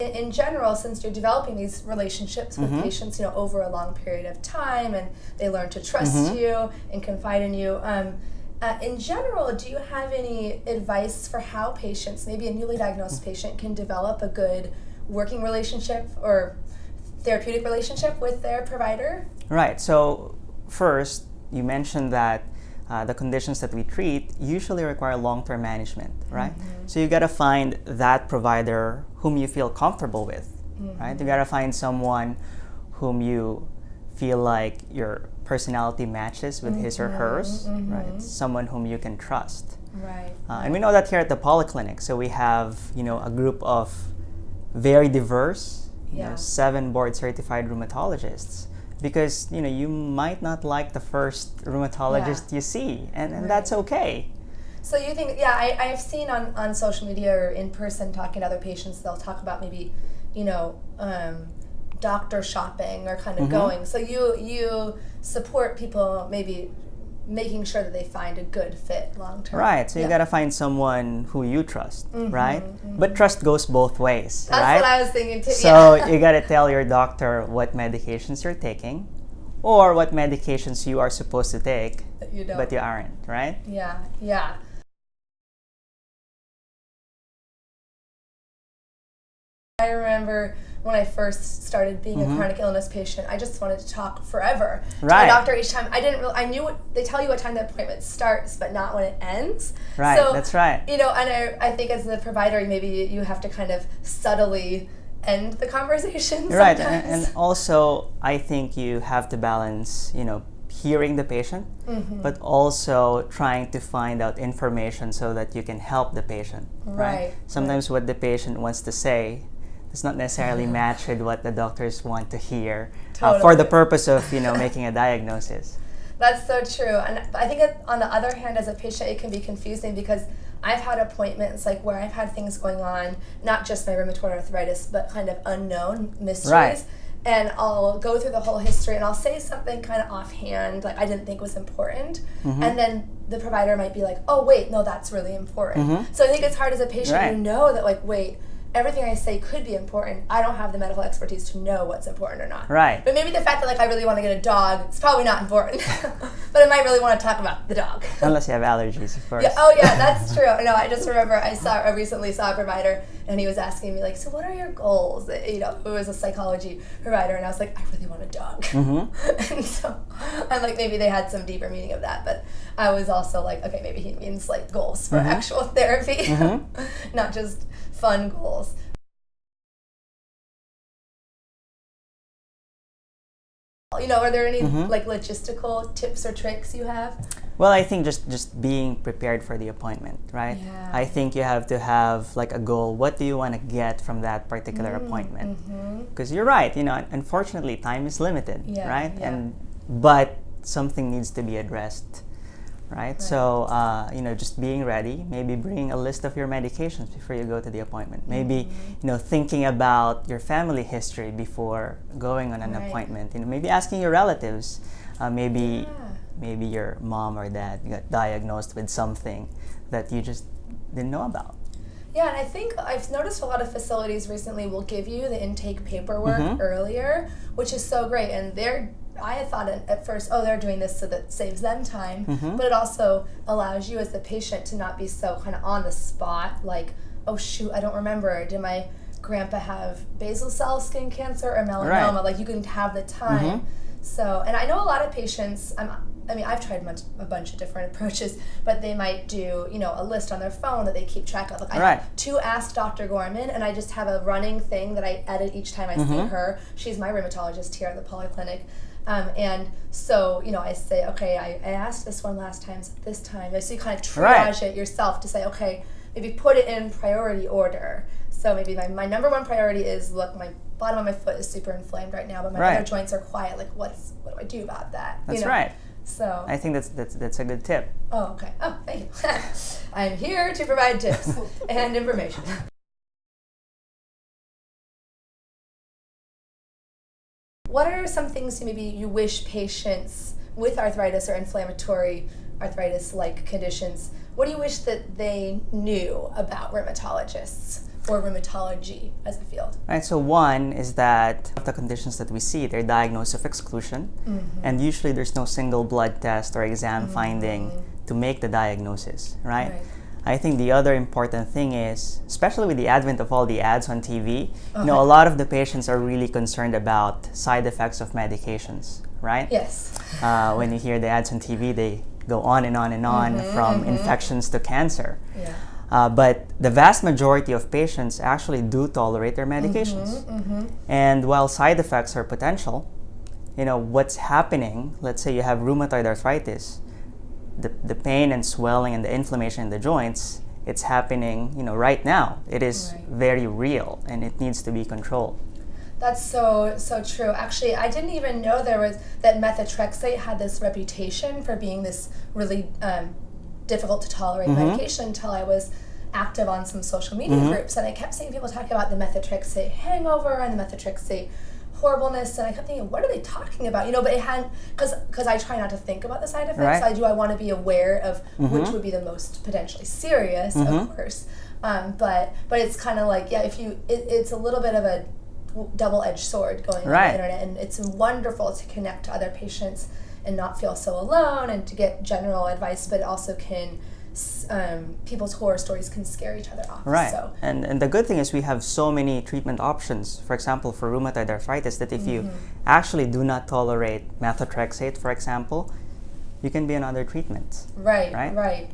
In, general, since you're developing these relationships with Mhm. patients, you know, over a long period of time, and they learn to trust Mhm. you and confide in you. Um, uh, in general, do you have any advice for how patients, maybe a newly diagnosed patient, can develop a good working relationship or therapeutic relationship with their provider? Right. So first, you mentioned that uh, the conditions that we treat usually require long-term management, right? So you got to find that provider whom you feel comfortable with, right? You got to find someone whom you feel like your personality matches with his or hers, right? Someone whom you can trust. Right. Uh, and we know that here at the polyclinic. So we have, you know, a group of very diverse, you Yeah. know, seven board certified rheumatologists. Because you know you might not like the first rheumatologist you see, and, and that's okay. So you think, yeah, I, I've seen on, on social media or in person talking to other patients, they'll talk about maybe, you know, um, doctor shopping or kind of Mhm. going. So you you support people maybe making sure that they find a good fit long term. Right. So you Yeah. gotta find someone who you trust, Mhm, right? But trust goes both ways, That's right? what I was thinking too. So yeah. you gotta tell your doctor what medications you're taking, or what medications you are supposed to take, But you don't. but you aren't, right? Yeah, yeah. I remember when I first started being Mhm. a chronic illness patient, I just wanted to talk forever to Right. my doctor each time. I didn't. Really, I knew what they tell you what time the appointment starts, but not when it ends. Right. So, that's right. You know, and I, I think as the provider, maybe you have to kind of subtly end the conversation. Right, and, and also I think you have to balance, you know, hearing the patient, Mhm. but also trying to find out information so that you can help the patient. Right, Sometimes what the patient wants to say does not necessarily match with what the doctors want to hear uh, for the purpose of, you know, making a diagnosis. That's so true. And I think it, on the other hand, as a patient, it can be confusing because I've had appointments like where I've had things going on, not just my rheumatoid arthritis, but kind of unknown mysteries. Right. And I'll go through the whole history and I'll say something kind of offhand, like I didn't think was important. Mm-hmm. And then the provider might be like, oh, wait, no, that's really important. Mhm. So I think it's hard as a patient, Right. you know that, like, wait, everything I say could be important. I don't have the medical expertise to know what's important or not. Right. But maybe the fact that like I really want to get a dog, it's probably not important. but I might really want to talk about the dog. Unless you have allergies, of course. Yeah, oh yeah, that's true. No, I just remember I saw I recently saw a provider and he was asking me like, so what are your goals? You know, it was a psychology provider and I was like, I really want a dog. Mm-hmm. and so I'm like, maybe they had some deeper meaning of that, but I was also like, okay, maybe he means like goals for Mhm. actual therapy, Mhm. not just fun goals. You know, are there any Mhm. like logistical tips or tricks you have? Well, I think just just being prepared for the appointment, right? Yeah. I think you have to have like a goal. What do you want to get from that particular appointment? Mm-hmm. Because you're right, you know, unfortunately, time is limited, Yeah, right? yeah. And but something needs to be addressed, right? So uh, you know, just being ready. Maybe bring a list of your medications before you go to the appointment. Maybe Mm-hmm. you know, thinking about your family history before going on an Right. appointment. You know, maybe asking your relatives. Uh, maybe Yeah. maybe your mom or dad got diagnosed with something that you just didn't know about. Yeah, and I think I've noticed a lot of facilities recently will give you the intake paperwork Mhm. earlier, which is so great. And they're, I had thought at, at first, oh, they're doing this so that saves them time, Mhm. but it also allows you as the patient to not be so kind of on the spot, like, oh shoot, I don't remember. Did my grandpa have basal cell skin cancer or melanoma? Right. Like you can have the time. Mhm. So, and I know a lot of patients. I'm, I mean, I've tried much, a bunch of different approaches, but they might do, you know, a list on their phone that they keep track of. Like, I Right. have to ask Dr. Gorman, and I just have a running thing that I edit each time I see Mhm. her. She's my rheumatologist here at the polyclinic. Um, and so, you know, I say, okay, I, I asked this one last time, so this time. So you kind of triage Right. it yourself to say, okay, maybe put it in priority order. So maybe my, my number one priority is look, my bottom of my foot is super inflamed right now, but my Right. other joints are quiet. Like, what's what do I do about that? You That's know? right. So, I think that's that's that's a good tip. oh, okay. Oh, thank you. I'm here to provide tips and information. What are some things maybe you wish patients with arthritis or inflammatory arthritis like conditions, what do you wish that they knew about rheumatologists or rheumatology as a field? Right, so one is that of the conditions that we see, they're diagnosed of exclusion, Mm-hmm. and usually there's no single blood test or exam finding to make the diagnosis, right? Right. I think the other important thing is, especially with the advent of all the ads on TV, you know, a lot of the patients are really concerned about side effects of medications, right? Yes. Uh, when you hear the ads on TV, they go on and on and on Mm-hmm, from infections to cancer. Yeah. Uh, but the vast majority of patients actually do tolerate their medications. Mm-hmm. And while side effects are potential, you know, what's happening, let's say you have rheumatoid arthritis, the, the pain and swelling and the inflammation in the joints, it's happening, you know, right now. It is Right. very real and it needs to be controlled. That's so so true. Actually, I didn't even know there was that methotrexate had this reputation for being this really um, difficult to tolerate medication until I was active on some social media groups, and I kept seeing people talking about the methotrexate hangover and the methotrexate horribleness, and I kept thinking, what are they talking about? You know, but it hadn't because because I try not to think about the side effects. Right. I do. I want to be aware of which would be the most potentially serious, of course. Um, but but it's kind of like yeah, if you it, it's a little bit of a double-edged sword going on the internet and it's wonderful to connect to other patients and not feel so alone and to get general advice but it also can um, people's horror stories can scare each other off Right. so And, and the good thing is we have so many treatment options. For example, for rheumatoid arthritis, that if you actually do not tolerate methotrexate, for example, you can be on other treatments. right Right? right